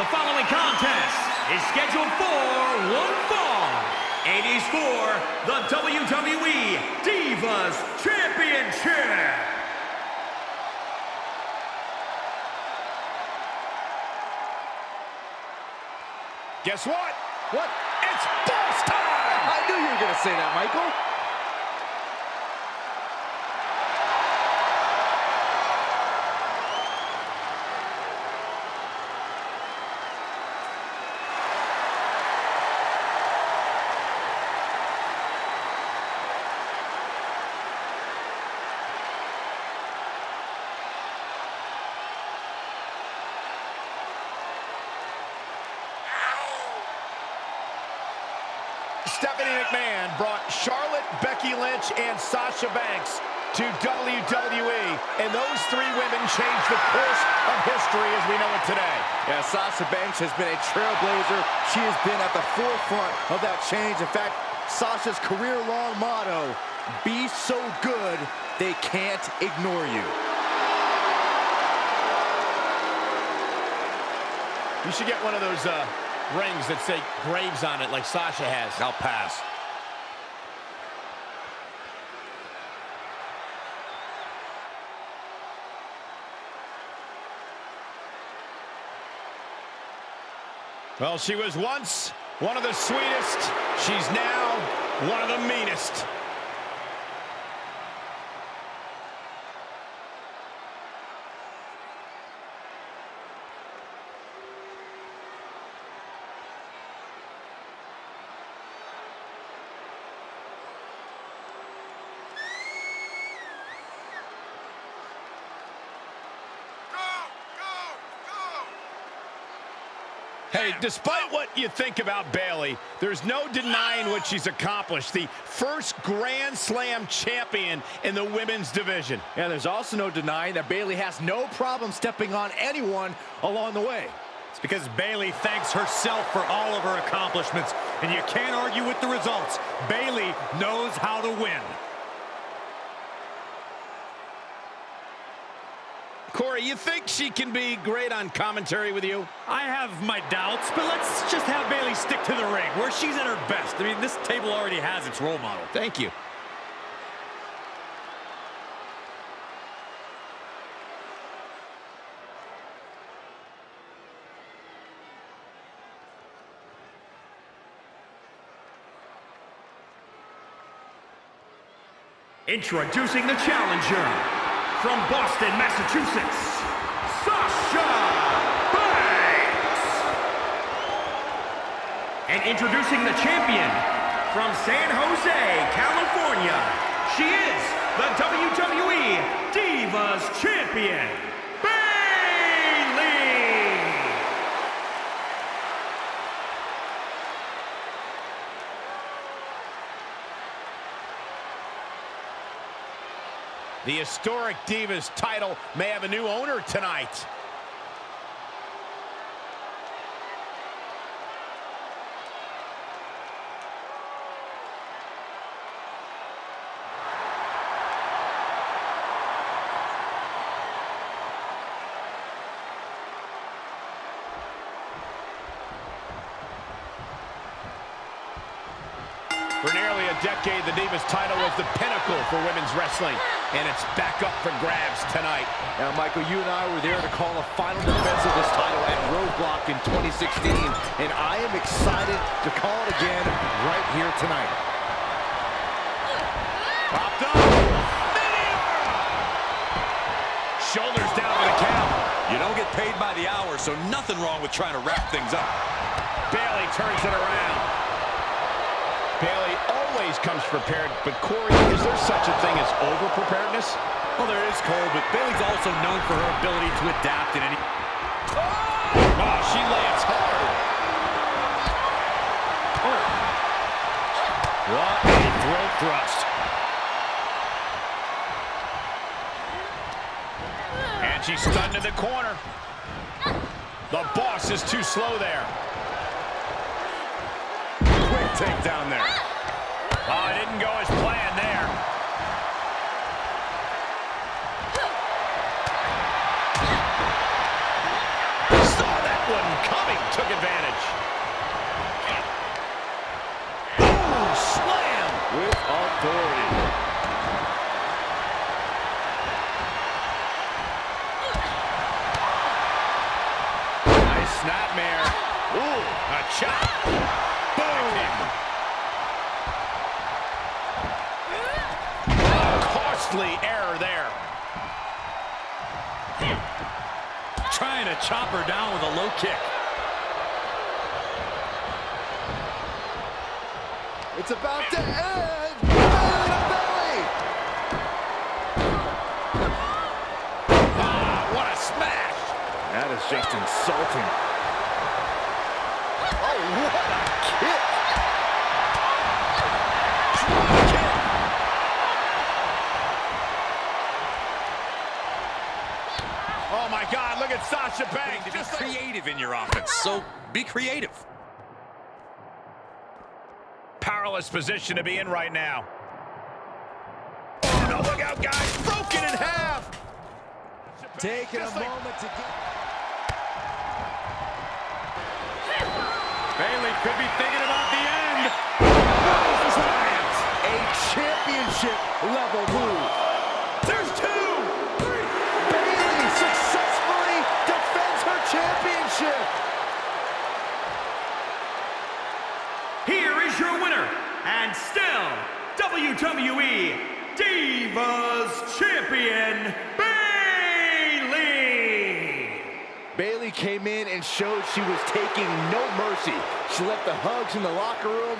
The following contest is scheduled for one fall. It is for the WWE Divas Championship. Guess what? What? It's boss time! I knew you were going to say that, Michael. Stephanie McMahon brought Charlotte, Becky Lynch, and Sasha Banks to WWE, and those three women changed the course of history as we know it today. Yeah, Sasha Banks has been a trailblazer. She has been at the forefront of that change. In fact, Sasha's career-long motto, be so good, they can't ignore you. You should get one of those uh, rings that say Graves on it like Sasha has. I'll pass. Well, she was once one of the sweetest. She's now one of the meanest. Hey, despite what you think about Bayley, there's no denying what she's accomplished. The first Grand Slam champion in the women's division. And there's also no denying that Bayley has no problem stepping on anyone along the way. It's because Bayley thanks herself for all of her accomplishments, and you can't argue with the results. Bayley knows how to win. Corey, you think she can be great on commentary with you? I have my doubts, but let's just have Bayley stick to the ring, where she's at her best. I mean, this table already has its role model. Thank you. Introducing the challenger from Boston, Massachusetts, Sasha Banks. And introducing the champion from San Jose, California, she is the WWE Divas Champion, Bayley. The historic Divas title may have a new owner tonight. For nearly a decade, the Divas title was the pinnacle for women's wrestling, and it's back up for grabs tonight. Now, Michael, you and I were there to call the final defense of this title at Roadblock in 2016, and I am excited to call it again right here tonight. Popped up. Shoulders down for the count. You don't get paid by the hour, so nothing wrong with trying to wrap things up. Bayley turns it around. Bayley always comes prepared, but Corey, is there such a thing as over-preparedness? Well, there is Cole, but Bayley's also known for her ability to adapt in any... Oh, oh she lands hard. Oh. What a throat thrust. And she's stunned in the corner. The boss is too slow there. Quick takedown there. Oh, it didn't go as planned there. Saw that one coming, took advantage. Ooh, slam! With authority. Nice snapmare. Ooh, a chop. Boom! Costly error there. Trying to chop her down with a low kick. It's about to end. Belly belly. Ah, what a smash! That is just insulting. Oh, what a kick. Oh my God, look at Sasha Banks. to be Just like creative in your offense. So be creative. powerless position to be in right now. Oh no, look out guys, broken in half. Taking a like- moment to get... Bayley could be thinking about the end. A championship WWE Divas Champion, Bayley! Bayley came in and showed she was taking no mercy. She left the hugs in the locker room